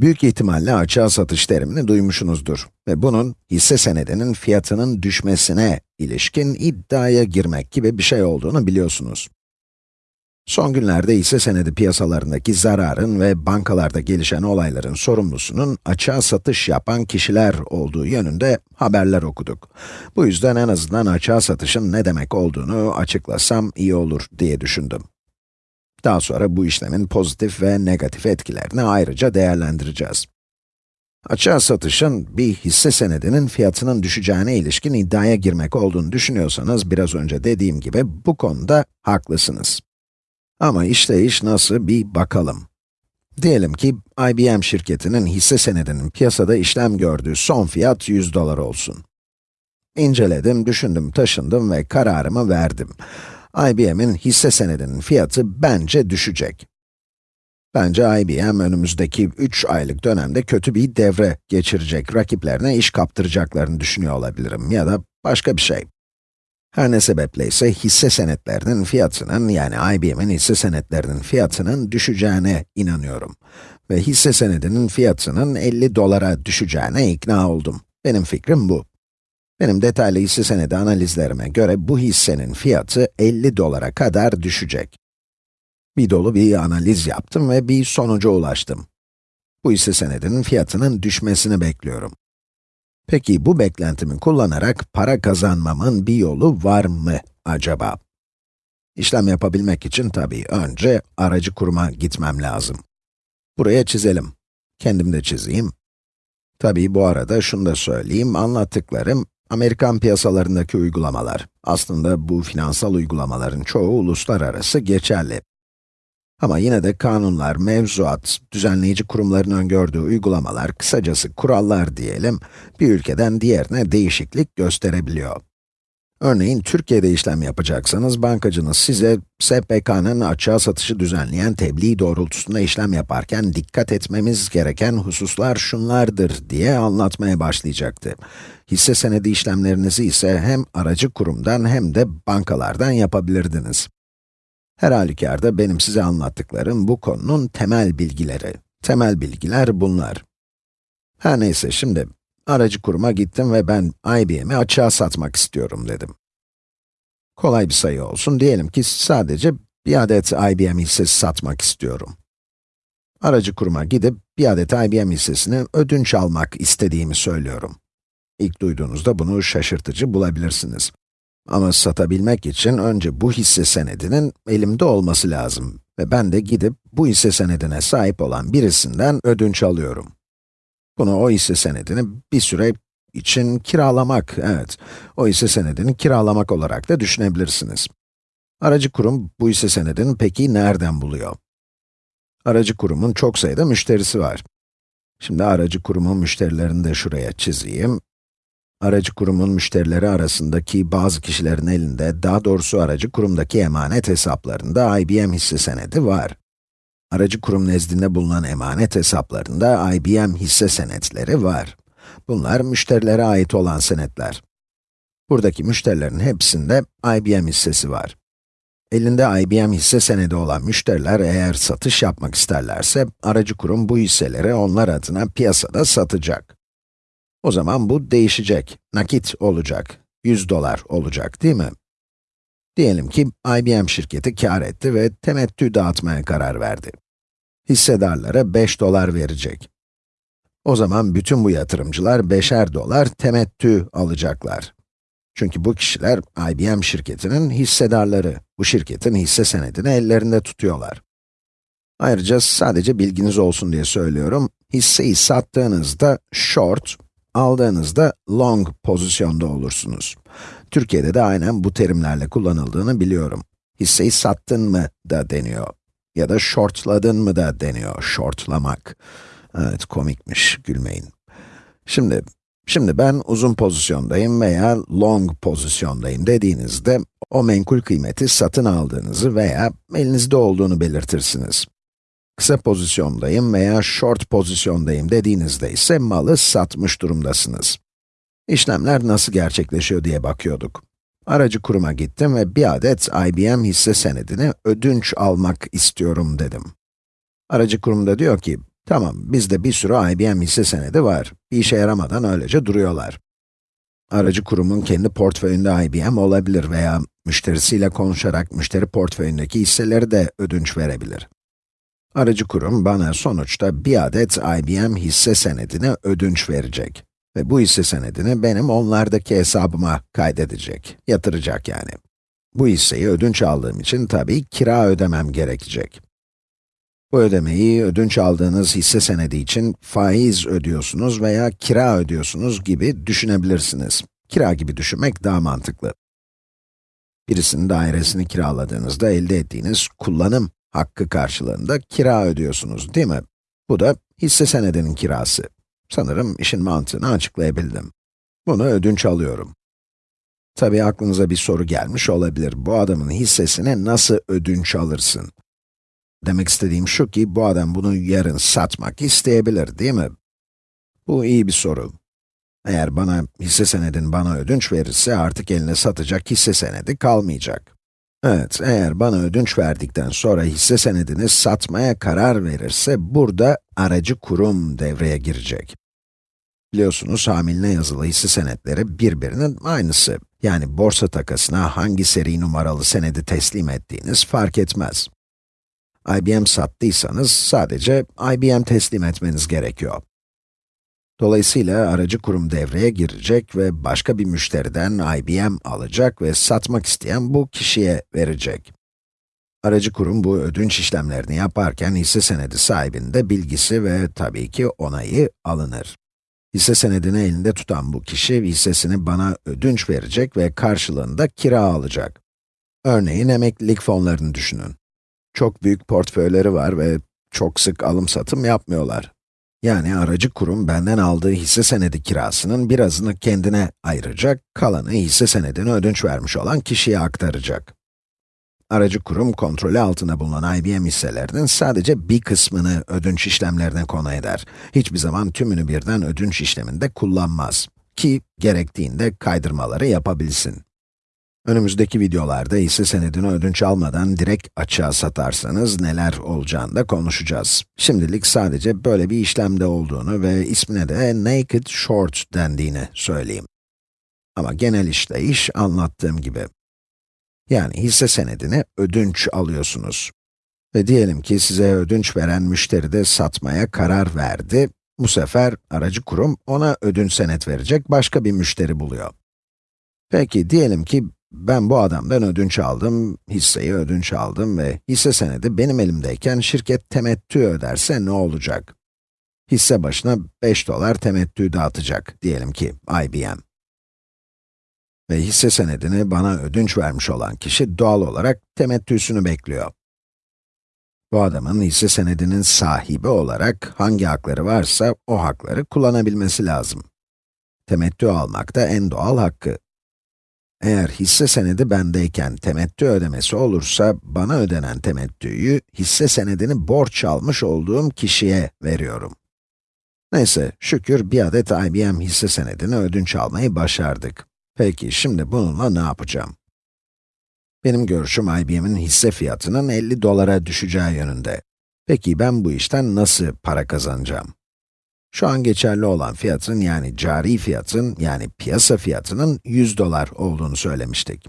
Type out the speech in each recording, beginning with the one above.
Büyük ihtimalle açığa satış terimini duymuşsunuzdur ve bunun hisse senedinin fiyatının düşmesine ilişkin iddiaya girmek gibi bir şey olduğunu biliyorsunuz. Son günlerde hisse senedi piyasalarındaki zararın ve bankalarda gelişen olayların sorumlusunun açığa satış yapan kişiler olduğu yönünde haberler okuduk. Bu yüzden en azından açığa satışın ne demek olduğunu açıklasam iyi olur diye düşündüm. Daha sonra bu işlemin pozitif ve negatif etkilerini ayrıca değerlendireceğiz. Açığa satışın bir hisse senedinin fiyatının düşeceğine ilişkin iddiaya girmek olduğunu düşünüyorsanız, biraz önce dediğim gibi bu konuda haklısınız. Ama işte iş nasıl bir bakalım. Diyelim ki IBM şirketinin hisse senedinin piyasada işlem gördüğü son fiyat 100 dolar olsun. İnceledim, düşündüm, taşındım ve kararımı verdim. IBM'in hisse senedinin fiyatı bence düşecek. Bence IBM önümüzdeki 3 aylık dönemde kötü bir devre geçirecek, rakiplerine iş kaptıracaklarını düşünüyor olabilirim ya da başka bir şey. Her ne sebeple ise hisse senetlerinin fiyatının, yani IBM'in hisse senetlerinin fiyatının düşeceğine inanıyorum. Ve hisse senedinin fiyatının 50 dolara düşeceğine ikna oldum. Benim fikrim bu. Benim detaylı hisse senedi analizlerime göre bu hissenin fiyatı 50 dolara kadar düşecek. Bir dolu bir analiz yaptım ve bir sonuca ulaştım. Bu hisse senedinin fiyatının düşmesini bekliyorum. Peki bu beklentimi kullanarak para kazanmamın bir yolu var mı acaba? İşlem yapabilmek için tabii önce aracı kuruma gitmem lazım. Buraya çizelim. Kendim de çizeyim. Tabii bu arada şunu da söyleyeyim, anlattıklarım Amerikan piyasalarındaki uygulamalar. Aslında bu finansal uygulamaların çoğu uluslararası geçerli. Ama yine de kanunlar, mevzuat, düzenleyici kurumların öngördüğü uygulamalar, kısacası kurallar diyelim, bir ülkeden diğerine değişiklik gösterebiliyor. Örneğin, Türkiye'de işlem yapacaksanız, bankacınız size SPK'nın açığa satışı düzenleyen tebliğ doğrultusunda işlem yaparken dikkat etmemiz gereken hususlar şunlardır diye anlatmaya başlayacaktı. Hisse senedi işlemlerinizi ise hem aracı kurumdan hem de bankalardan yapabilirdiniz. Her halükarda benim size anlattıklarım bu konunun temel bilgileri. Temel bilgiler bunlar. Her neyse şimdi, aracı kuruma gittim ve ben IBM'i açığa satmak istiyorum dedim. Kolay bir sayı olsun, diyelim ki sadece bir adet IBM hissesi satmak istiyorum. Aracı kuruma gidip bir adet IBM hissesini ödünç almak istediğimi söylüyorum. İlk duyduğunuzda bunu şaşırtıcı bulabilirsiniz. Ama satabilmek için önce bu hisse senedinin elimde olması lazım. Ve ben de gidip bu hisse senedine sahip olan birisinden ödünç alıyorum. Bunu o hisse senedini bir süre için kiralamak, evet, o hisse senedini kiralamak olarak da düşünebilirsiniz. Aracı kurum bu hisse senedini peki nereden buluyor? Aracı kurumun çok sayıda müşterisi var. Şimdi aracı kurumun müşterilerini de şuraya çizeyim aracı kurumun müşterileri arasındaki bazı kişilerin elinde, daha doğrusu aracı kurumdaki emanet hesaplarında IBM hisse senedi var. Aracı kurum nezdinde bulunan emanet hesaplarında IBM hisse senetleri var. Bunlar müşterilere ait olan senetler. Buradaki müşterilerin hepsinde IBM hissesi var. Elinde IBM hisse senedi olan müşteriler eğer satış yapmak isterlerse, aracı kurum bu hisseleri onlar adına piyasada satacak. O zaman bu değişecek, nakit olacak, 100 dolar olacak değil mi? Diyelim ki IBM şirketi kar etti ve temettü dağıtmaya karar verdi. Hissedarlara 5 dolar verecek. O zaman bütün bu yatırımcılar 5'er dolar temettü alacaklar. Çünkü bu kişiler IBM şirketinin hissedarları. Bu şirketin hisse senedini ellerinde tutuyorlar. Ayrıca sadece bilginiz olsun diye söylüyorum, hisseyi sattığınızda short, aldığınızda long pozisyonda olursunuz. Türkiye'de de aynen bu terimlerle kullanıldığını biliyorum. Hisseyi sattın mı da deniyor. Ya da shortladın mı da deniyor, shortlamak. Evet, komikmiş, gülmeyin. Şimdi, şimdi ben uzun pozisyondayım veya long pozisyondayım dediğinizde, o menkul kıymeti satın aldığınızı veya elinizde olduğunu belirtirsiniz kısa pozisyondayım veya short pozisyondayım dediğinizde ise malı satmış durumdasınız. İşlemler nasıl gerçekleşiyor diye bakıyorduk. Aracı kuruma gittim ve bir adet IBM hisse senedini ödünç almak istiyorum dedim. Aracı kurumda diyor ki, Tamam, bizde bir sürü IBM hisse senedi var. Bir işe yaramadan öylece duruyorlar. Aracı kurumun kendi portföyünde IBM olabilir veya müşterisiyle konuşarak müşteri portföyündeki hisseleri de ödünç verebilir. Aracı kurum bana sonuçta bir adet IBM hisse senedini ödünç verecek. Ve bu hisse senedini benim onlardaki hesabıma kaydedecek, yatıracak yani. Bu hisseyi ödünç aldığım için tabii kira ödemem gerekecek. Bu ödemeyi ödünç aldığınız hisse senedi için faiz ödüyorsunuz veya kira ödüyorsunuz gibi düşünebilirsiniz. Kira gibi düşünmek daha mantıklı. Birisinin dairesini kiraladığınızda elde ettiğiniz kullanım hakkı karşılığında kira ödüyorsunuz, değil mi? Bu da hisse senedinin kirası. Sanırım işin mantığını açıklayabildim. Bunu ödünç alıyorum. Tabii aklınıza bir soru gelmiş olabilir. Bu adamın hissesini nasıl ödünç alırsın? Demek istediğim şu ki, bu adam bunu yarın satmak isteyebilir, değil mi? Bu iyi bir soru. Eğer bana hisse senedin bana ödünç verirse artık eline satacak hisse senedi kalmayacak. Evet, eğer bana ödünç verdikten sonra hisse senedini satmaya karar verirse, burada aracı kurum devreye girecek. Biliyorsunuz, hamiline yazılı hisse senetleri birbirinin aynısı. Yani borsa takasına hangi seri numaralı senedi teslim ettiğiniz fark etmez. IBM sattıysanız sadece IBM teslim etmeniz gerekiyor. Dolayısıyla aracı kurum devreye girecek ve başka bir müşteriden IBM alacak ve satmak isteyen bu kişiye verecek. Aracı kurum bu ödünç işlemlerini yaparken hisse senedi sahibinin de bilgisi ve tabii ki onayı alınır. Hisse senedini elinde tutan bu kişi hissesini bana ödünç verecek ve karşılığında kira alacak. Örneğin emeklilik fonlarını düşünün. Çok büyük portföyleri var ve çok sık alım satım yapmıyorlar. Yani aracı kurum benden aldığı hisse senedi kirasının birazını kendine ayıracak, kalanı hisse senedini ödünç vermiş olan kişiye aktaracak. Aracı kurum kontrolü altında bulunan IBM hisselerinin sadece bir kısmını ödünç işlemlerine konu eder. Hiçbir zaman tümünü birden ödünç işleminde kullanmaz. Ki gerektiğinde kaydırmaları yapabilsin. Önümüzdeki videolarda hisse senedini ödünç almadan direkt açığa satarsanız neler olacağını da konuşacağız. Şimdilik sadece böyle bir işlemde olduğunu ve ismine de naked short dendiğini söyleyeyim. Ama genel işleyiş anlattığım gibi. Yani hisse senedini ödünç alıyorsunuz. Ve diyelim ki size ödünç veren müşteri de satmaya karar verdi. Bu sefer aracı kurum ona ödünç senet verecek başka bir müşteri buluyor. Peki diyelim ki ben bu adamdan ödünç aldım, hisseyi ödünç aldım ve hisse senedi benim elimdeyken şirket temettü öderse ne olacak? Hisse başına 5 dolar temettü dağıtacak, diyelim ki IBM. Ve hisse senedini bana ödünç vermiş olan kişi doğal olarak temettüsünü bekliyor. Bu adamın hisse senedinin sahibi olarak hangi hakları varsa o hakları kullanabilmesi lazım. Temettü almak da en doğal hakkı. Eğer hisse senedi bendeyken temettü ödemesi olursa, bana ödenen temettüyü hisse senedini borç almış olduğum kişiye veriyorum. Neyse, şükür bir adet IBM hisse senedini ödünç almayı başardık. Peki, şimdi bununla ne yapacağım? Benim görüşüm IBM'in hisse fiyatının 50 dolara düşeceği yönünde. Peki ben bu işten nasıl para kazanacağım? Şu an geçerli olan fiyatın yani cari fiyatın yani piyasa fiyatının 100 dolar olduğunu söylemiştik.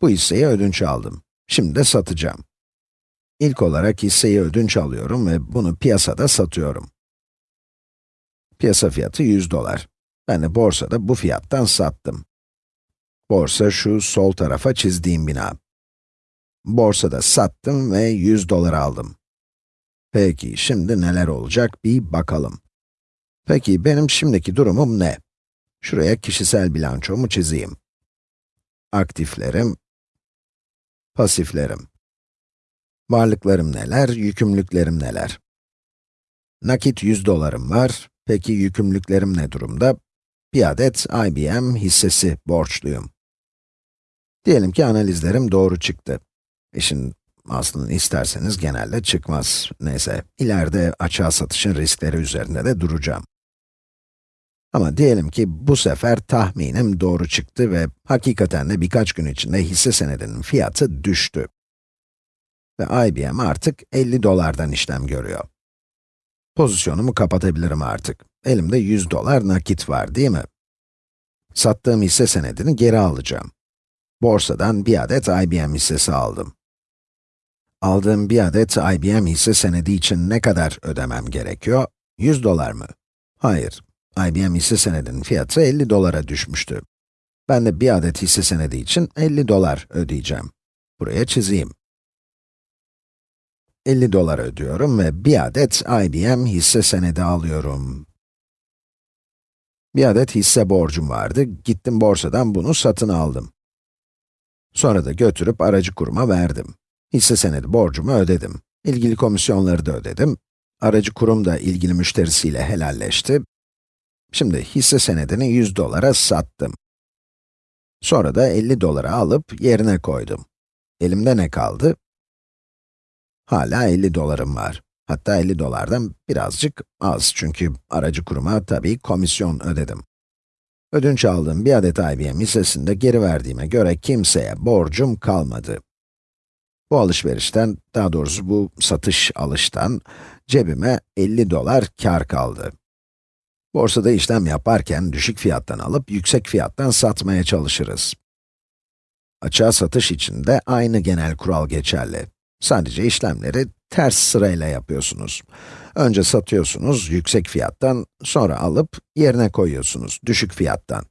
Bu hisseyi ödünç aldım. Şimdi de satacağım. İlk olarak hisseyi ödünç alıyorum ve bunu piyasada satıyorum. Piyasa fiyatı 100 dolar. Ben de borsada bu fiyattan sattım. Borsa şu sol tarafa çizdiğim bina. Borsada sattım ve 100 dolar aldım. Peki, şimdi neler olacak bir bakalım. Peki, benim şimdiki durumum ne? Şuraya kişisel bilançomu çizeyim. Aktiflerim, pasiflerim. Varlıklarım neler, yükümlülüklerim neler? Nakit 100 dolarım var. Peki yükümlülüklerim ne durumda? Bir adet IBM hissesi borçluyum. Diyelim ki analizlerim doğru çıktı. İşin aslında isterseniz genelde çıkmaz. Neyse, ileride açığa satışın riskleri üzerinde de duracağım. Ama diyelim ki bu sefer tahminim doğru çıktı ve hakikaten de birkaç gün içinde hisse senedinin fiyatı düştü. Ve IBM artık 50 dolardan işlem görüyor. Pozisyonumu kapatabilirim artık. Elimde 100 dolar nakit var, değil mi? Sattığım hisse senedini geri alacağım. Borsadan bir adet IBM hissesi aldım. Aldığım bir adet IBM hisse senedi için ne kadar ödemem gerekiyor? 100 dolar mı? Hayır. IBM hisse senedinin fiyatı 50 dolara düşmüştü. Ben de bir adet hisse senedi için 50 dolar ödeyeceğim. Buraya çizeyim. 50 dolar ödüyorum ve bir adet IBM hisse senedi alıyorum. Bir adet hisse borcum vardı, gittim borsadan bunu satın aldım. Sonra da götürüp aracı kuruma verdim. Hisse senedi borcumu ödedim. İlgili komisyonları da ödedim. Aracı kurum da ilgili müşterisiyle helalleşti. Şimdi hisse senedini 100 dolara sattım. Sonra da 50 dolara alıp yerine koydum. Elimde ne kaldı? Hala 50 dolarım var. Hatta 50 dolardan birazcık az çünkü aracı kuruma tabii komisyon ödedim. Ödünç aldığım bir adet IBM hissesini de geri verdiğime göre kimseye borcum kalmadı. Bu alışverişten, daha doğrusu bu satış alıştan cebime 50 dolar kar kaldı. Borsada işlem yaparken düşük fiyattan alıp yüksek fiyattan satmaya çalışırız. Açığa satış için de aynı genel kural geçerli. Sadece işlemleri ters sırayla yapıyorsunuz. Önce satıyorsunuz yüksek fiyattan, sonra alıp yerine koyuyorsunuz düşük fiyattan.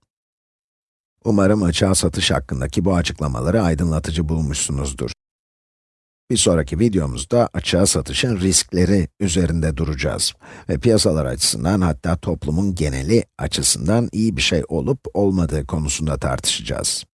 Umarım açığa satış hakkındaki bu açıklamaları aydınlatıcı bulmuşsunuzdur. Bir sonraki videomuzda açığa satışın riskleri üzerinde duracağız. Ve piyasalar açısından hatta toplumun geneli açısından iyi bir şey olup olmadığı konusunda tartışacağız.